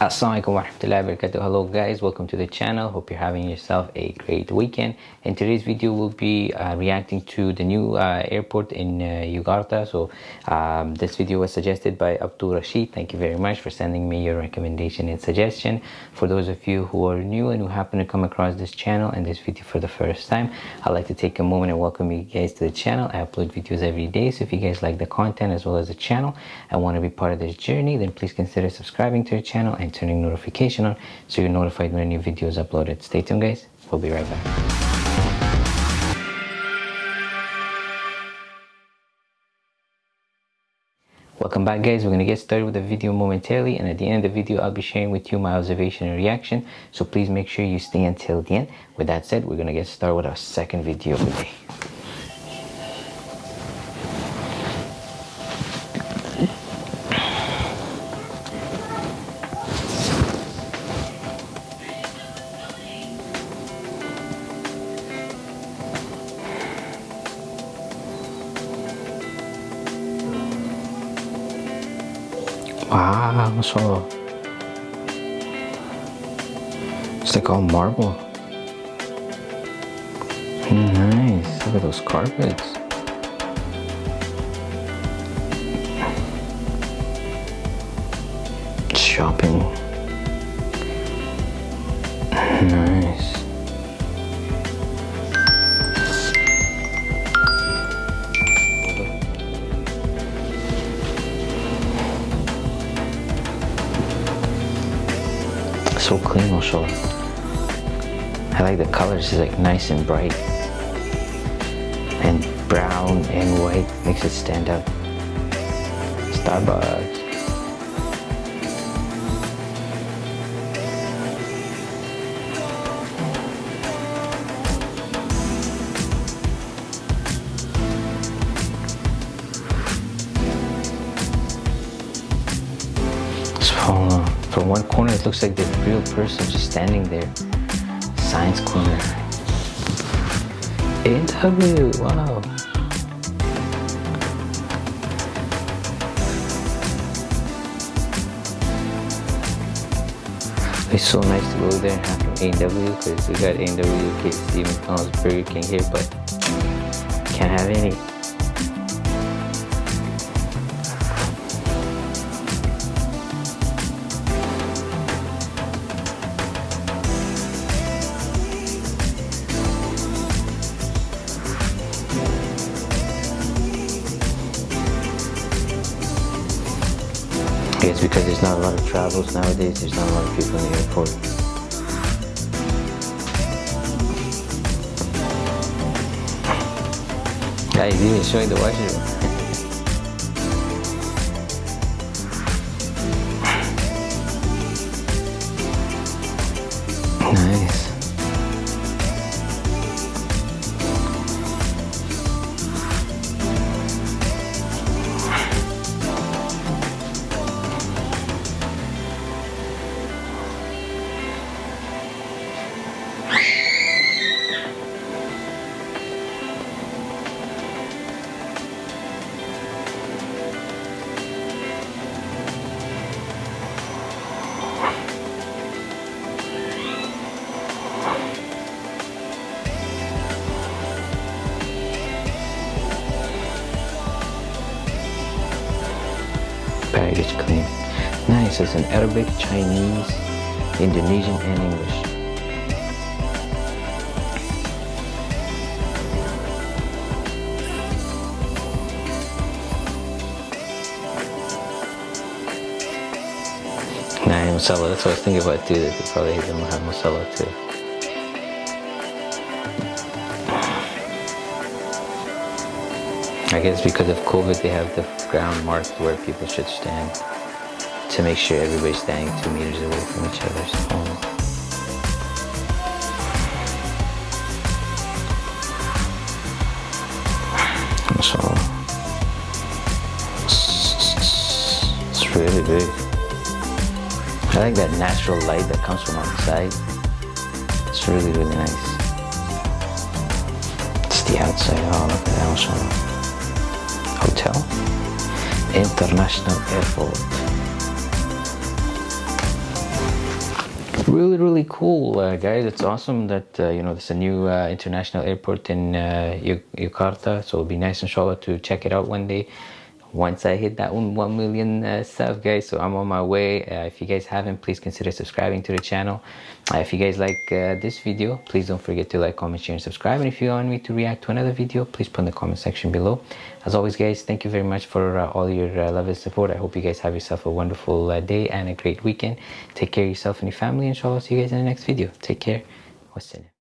Assalamualaikum warahmatullahi wabarakatuh. Hello guys, welcome to the channel. Hope you're having yourself a great weekend. In today's video, we'll be uh, reacting to the new uh, airport in uh. So um, this video was suggested by Abdul Rashid. Thank you very much for sending me your recommendation and suggestion. For those of you who are new and who happen to come across this channel and this video for the first time, I'd like to take a moment and welcome you guys to the channel. I upload videos every day. So if you guys like the content as well as the channel and want to be part of this journey, then please consider subscribing to the channel and turning notification on so you're notified when a new video is uploaded. Stay tuned guys, we'll be right back. Welcome back guys, we're going to get started with the video momentarily and at the end of the video I'll be sharing with you my observation and reaction so please make sure you stay until the end. With that said, we're going to get started with our second video of the day. Wow, so it's like all marble. Hmm, nice. Look at those carpets. Shopping. So clean also. I like the colors, it's like nice and bright. And brown and white makes it stand out. Starbucks. So, from one corner it looks like the real person just standing there. Science corner. Interview, wow. It's so nice to go there and have some A&W because we got A&W, KFC, McDonald's, Burger King here, but can't have any. I guess because there's not a lot of travels nowadays, there's not a lot of people in the airport. Guys, even showing the washroom. Baggage claim. Nice, it's in Arabic, Chinese, Indonesian, and English. Nah, masala, that's what I was thinking about too, they probably don't have masala too. I guess because of COVID, they have the ground marked where people should stand to make sure everybody's standing two meters away from each other. So, so it's really big. I like that natural light that comes from outside. It's really, really nice. It's the outside. Oh, look at that. Also hotel. International airport. Really really cool uh, guys. It's awesome that uh, you know there's a new uh, international airport in uh, Jakarta so it'll be nice inshallah to check it out one day once I hit that 1 million uh, sub guys. So I'm on my way. Uh, if you guys haven't please consider subscribing to the channel. Uh, if you guys like uh, this video please don't forget to like comment share and subscribe. And if you want me to react to another video please put in the comment section below. As always guys thank you very much for uh, all your uh, love and support. I hope you guys have yourself a wonderful day and a great weekend. Take care of yourself and your family inshallah. See you guys in the next video. Take care. Wassalam